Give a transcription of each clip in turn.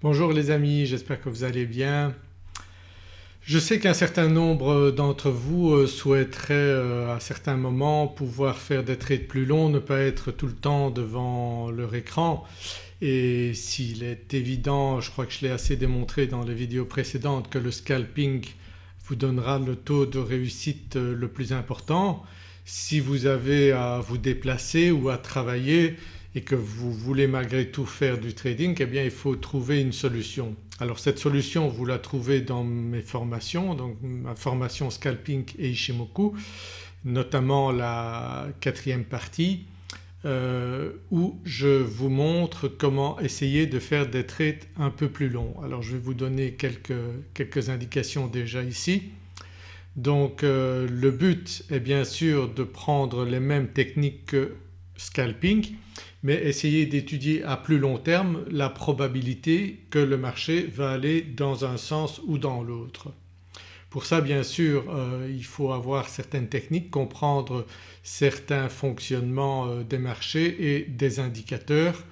Bonjour les amis, j'espère que vous allez bien. Je sais qu'un certain nombre d'entre vous euh, souhaiteraient euh, à certains moments pouvoir faire des trades plus longs, ne pas être tout le temps devant leur écran et s'il est évident, je crois que je l'ai assez démontré dans les vidéos précédentes que le scalping vous donnera le taux de réussite euh, le plus important. Si vous avez à vous déplacer ou à travailler et que vous voulez malgré tout faire du trading eh bien il faut trouver une solution. Alors cette solution vous la trouvez dans mes formations donc ma formation scalping et Ishimoku notamment la quatrième partie euh, où je vous montre comment essayer de faire des trades un peu plus longs. Alors je vais vous donner quelques, quelques indications déjà ici. Donc euh, le but est bien sûr de prendre les mêmes techniques que scalping mais essayer d'étudier à plus long terme la probabilité que le marché va aller dans un sens ou dans l'autre. Pour ça bien sûr euh, il faut avoir certaines techniques, comprendre certains fonctionnements euh, des marchés et des indicateurs.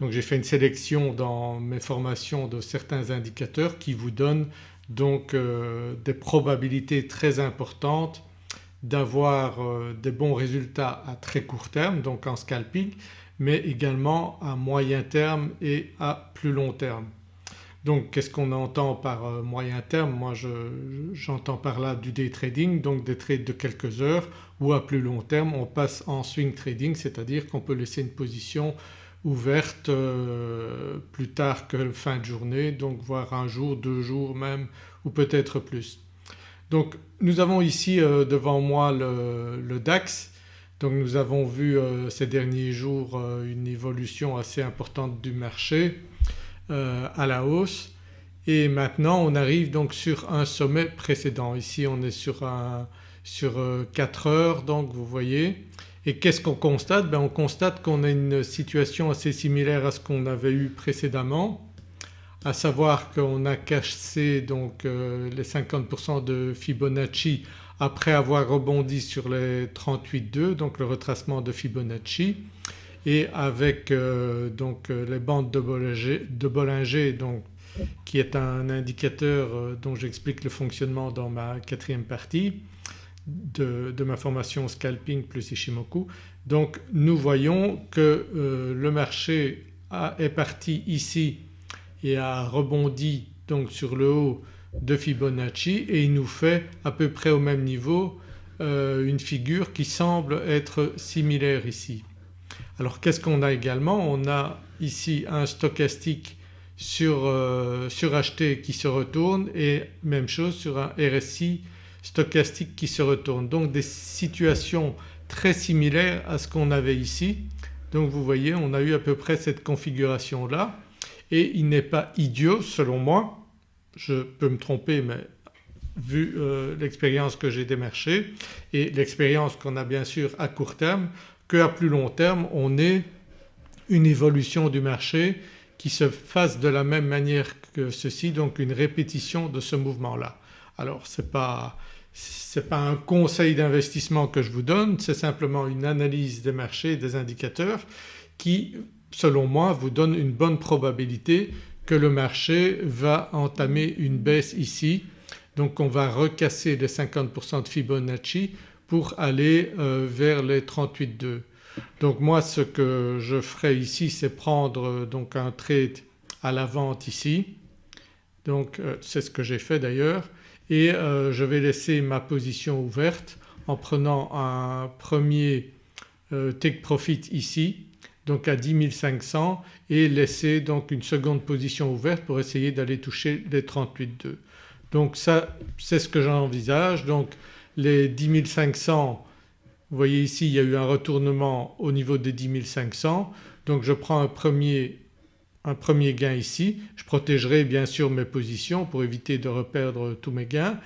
Donc j'ai fait une sélection dans mes formations de certains indicateurs qui vous donnent donc euh, des probabilités très importantes d'avoir des bons résultats à très court terme donc en scalping mais également à moyen terme et à plus long terme. Donc qu'est-ce qu'on entend par euh, moyen terme? Moi j'entends par là du day trading donc des trades de quelques heures ou à plus long terme on passe en swing trading c'est-à-dire qu'on peut laisser une position ouverte euh, plus tard que fin de journée donc voire un jour, deux jours même ou peut-être plus. Donc nous avons ici euh, devant moi le DAX donc nous avons vu euh, ces derniers jours euh, une évolution assez importante du marché euh, à la hausse. Et maintenant on arrive donc sur un sommet précédent. Ici on est sur, un, sur 4 heures donc vous voyez. Et qu'est-ce qu'on constate? Ben On constate qu'on a une situation assez similaire à ce qu'on avait eu précédemment à savoir qu'on a cassé donc les 50% de Fibonacci après avoir rebondi sur les 38,2 donc le retracement de Fibonacci et avec euh, donc euh, les bandes de Bollinger, donc qui est un indicateur euh, dont j'explique le fonctionnement dans ma quatrième partie de, ma formation scalping plus Ishimoku. Donc nous voyons que le marché est parti ici et a rebondi donc sur le haut de Fibonacci et il nous fait à peu près au même niveau euh, une figure qui semble être similaire ici. Alors qu'est-ce qu'on a également? On a ici un stochastique sur, euh, suracheté qui se retourne et même chose sur un RSI stochastique qui se retourne. Donc des situations très similaires à ce qu'on avait ici. Donc vous voyez on a eu à peu près cette configuration là et il n'est pas idiot selon moi je peux me tromper mais vu euh, l'expérience que j'ai des marchés et l'expérience qu'on a bien sûr à court terme qu'à plus long terme on ait une évolution du marché qui se fasse de la même manière que ceci donc une répétition de ce mouvement-là. Alors ce n'est pas, pas un conseil d'investissement que je vous donne c'est simplement une analyse des marchés des indicateurs qui selon moi vous donne une bonne probabilité que le marché va entamer une baisse ici. Donc on va recasser les 50% de Fibonacci pour aller euh, vers les 38,2. Donc moi ce que je ferai ici c'est prendre euh, donc un trade à la vente ici. Donc euh, c'est ce que j'ai fait d'ailleurs. Et je vais laisser ma position ouverte en prenant un premier take profit ici donc à 10 500 et laisser donc une seconde position ouverte pour essayer d'aller toucher les 38,2. Donc ça c'est ce que j'envisage donc les 10 500 vous voyez ici il y a eu un retournement au niveau des 10 500 donc je prends un premier, un premier gain ici. Je protégerai bien sûr mes positions pour éviter de reperdre tous mes gains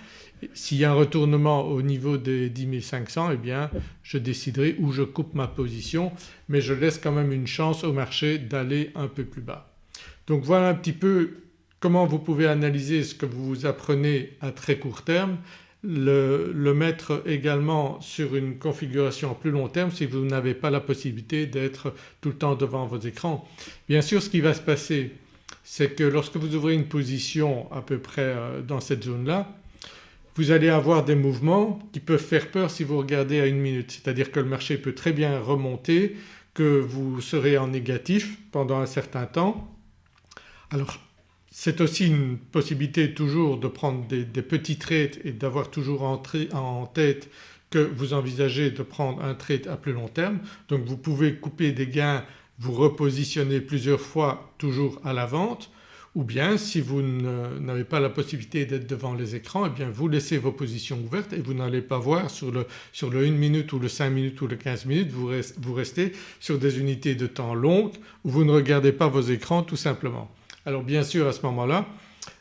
s'il y a un retournement au niveau des 10 500 eh bien je déciderai où je coupe ma position mais je laisse quand même une chance au marché d'aller un peu plus bas. Donc voilà un petit peu comment vous pouvez analyser ce que vous apprenez à très court terme, le, le mettre également sur une configuration à plus long terme si vous n'avez pas la possibilité d'être tout le temps devant vos écrans. Bien sûr ce qui va se passer c'est que lorsque vous ouvrez une position à peu près euh, dans cette zone-là vous allez avoir des mouvements qui peuvent faire peur si vous regardez à une minute. C'est-à-dire que le marché peut très bien remonter, que vous serez en négatif pendant un certain temps. Alors c'est aussi une possibilité toujours de prendre des, petits trades et d'avoir toujours en, tête que vous envisagez de prendre un trade à plus long terme. Donc vous pouvez couper des gains, vous repositionner plusieurs fois toujours à la vente ou bien si vous n'avez pas la possibilité d'être devant les écrans et eh bien vous laissez vos positions ouvertes et vous n'allez pas voir sur le, sur le 1 minute ou le 5 minutes ou le 15 minutes vous, vous restez sur des unités de temps longues où vous ne regardez pas vos écrans tout simplement. Alors bien sûr à ce moment-là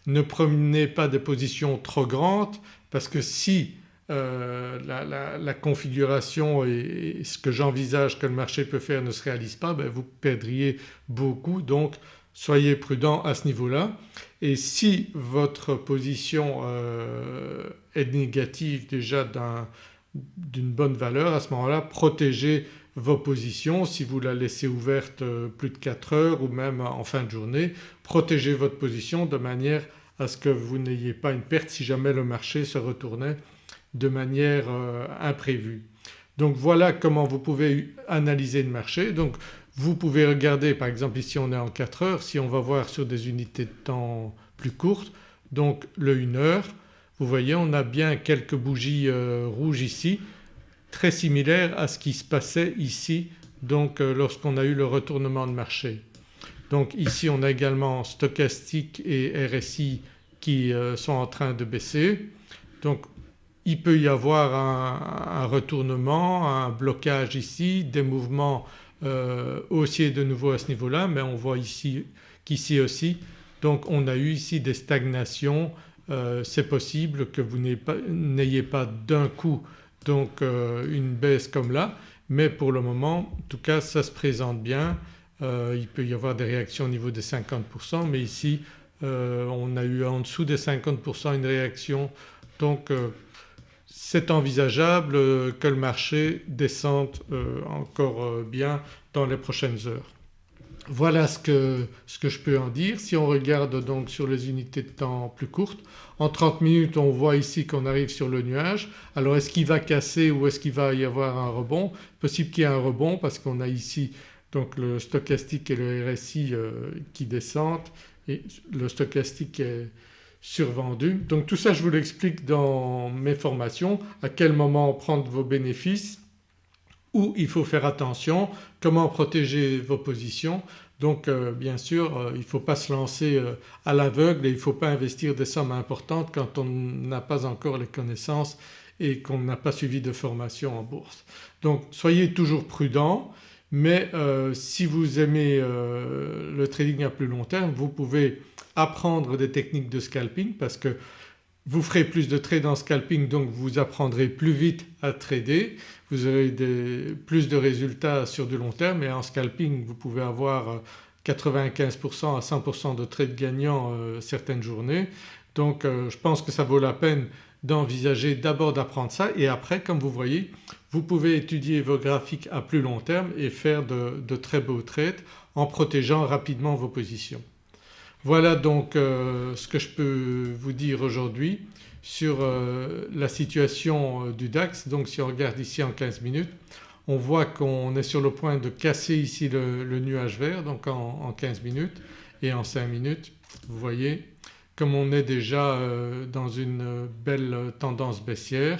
ne prenez pas des positions trop grandes parce que si euh, la, configuration et, ce que j'envisage que le marché peut faire ne se réalise pas ben vous perdriez beaucoup donc soyez prudent à ce niveau-là et si votre position euh, est négative déjà d'une bonne valeur à ce moment-là protégez vos positions si vous la laissez ouverte euh, plus de 4 heures ou même en fin de journée protégez votre position de manière à ce que vous n'ayez pas une perte si jamais le marché se retournait de manière euh, imprévue. Donc voilà comment vous pouvez analyser le marché. Donc vous pouvez regarder par exemple ici on est en 4 heures, si on va voir sur des unités de temps plus courtes donc le 1 heure vous voyez on a bien quelques bougies euh, rouges ici très similaires à ce qui se passait ici donc euh, lorsqu'on a eu le retournement de marché. Donc ici on a également stochastique et RSI qui euh, sont en train de baisser. Donc il peut y avoir un, un retournement, un blocage ici, des mouvements euh, haussier de nouveau à ce niveau-là mais on voit ici qu'ici aussi. Donc on a eu ici des stagnations. Euh, c'est possible que vous n'ayez pas, d'un coup donc euh, une baisse comme là. Mais pour le moment en tout cas ça se présente bien. il peut y avoir des réactions au niveau des 50% mais ici on a eu en dessous des 50% une réaction. Donc c'est envisageable euh, que le marché descende euh, encore euh, bien dans les prochaines heures. Voilà ce que, ce que, je peux en dire. Si on regarde donc sur les unités de temps plus courtes, en 30 minutes on voit ici qu'on arrive sur le nuage. Alors est-ce qu'il va casser ou est-ce qu'il va y avoir un rebond? Possible qu'il y ait un rebond parce qu'on a ici donc le stochastique et le RSI qui descendent et le stochastique est survendu. Donc tout ça je vous l'explique dans mes formations, à quel moment prendre vos bénéfices, où il faut faire attention, comment protéger vos positions. Donc euh, bien sûr euh, il ne faut pas se lancer euh, à l'aveugle et il ne faut pas investir des sommes importantes quand on n'a pas encore les connaissances et qu'on n'a pas suivi de formation en bourse. Donc soyez toujours prudent mais si vous aimez le trading à plus long terme vous pouvez apprendre des techniques de scalping parce que vous ferez plus de trades en scalping donc vous apprendrez plus vite à trader, vous aurez plus de résultats sur du long terme et en scalping vous pouvez avoir 95% à 100% de trades gagnants euh, certaines journées. Donc euh, je pense que ça vaut la peine d'envisager d'abord d'apprendre ça et après comme vous voyez vous pouvez étudier vos graphiques à plus long terme et faire de très beaux trades en protégeant rapidement vos positions. Voilà donc euh, ce que je peux vous dire aujourd'hui sur euh, la situation euh, du DAX. Donc si on regarde ici en 15 minutes on voit qu'on est sur le point de casser ici le, nuage vert donc en, 15 minutes et en 5 minutes vous voyez comme on est déjà dans une belle tendance baissière.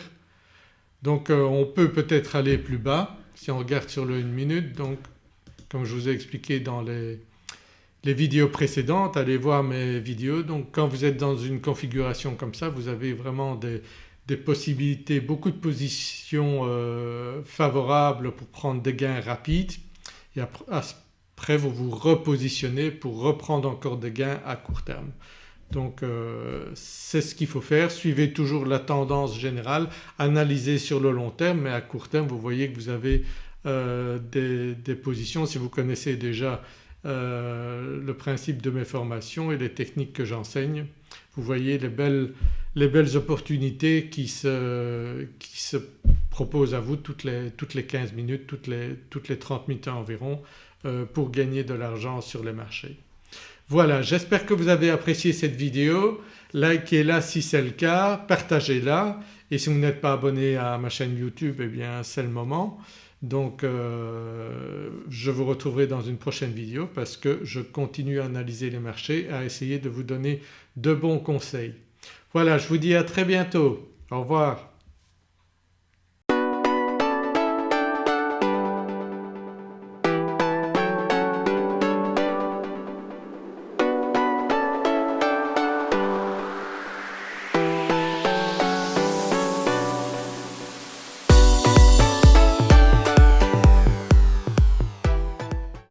Donc on peut peut-être aller plus bas si on regarde sur le 1 minute donc comme je vous ai expliqué dans les les vidéos précédentes, allez voir mes vidéos. Donc quand vous êtes dans une configuration comme ça vous avez vraiment des, possibilités, beaucoup de positions euh, favorables pour prendre des gains rapides et après vous vous repositionnez pour reprendre encore des gains à court terme. Donc euh, c'est ce qu'il faut faire, suivez toujours la tendance générale, analysez sur le long terme mais à court terme vous voyez que vous avez euh, des, des, positions, si vous connaissez déjà euh, le principe de mes formations et les techniques que j'enseigne. Vous voyez les belles, les belles opportunités qui se, qui se, proposent à vous toutes les, toutes les 15 minutes, toutes les, toutes les 30 minutes environ euh, pour gagner de l'argent sur les marchés. Voilà j'espère que vous avez apprécié cette vidéo, likez-la si c'est le cas, partagez-la et si vous n'êtes pas abonné à ma chaîne YouTube eh bien c'est le moment. Donc euh, je vous retrouverai dans une prochaine vidéo parce que je continue à analyser les marchés, à essayer de vous donner de bons conseils. Voilà je vous dis à très bientôt, au revoir.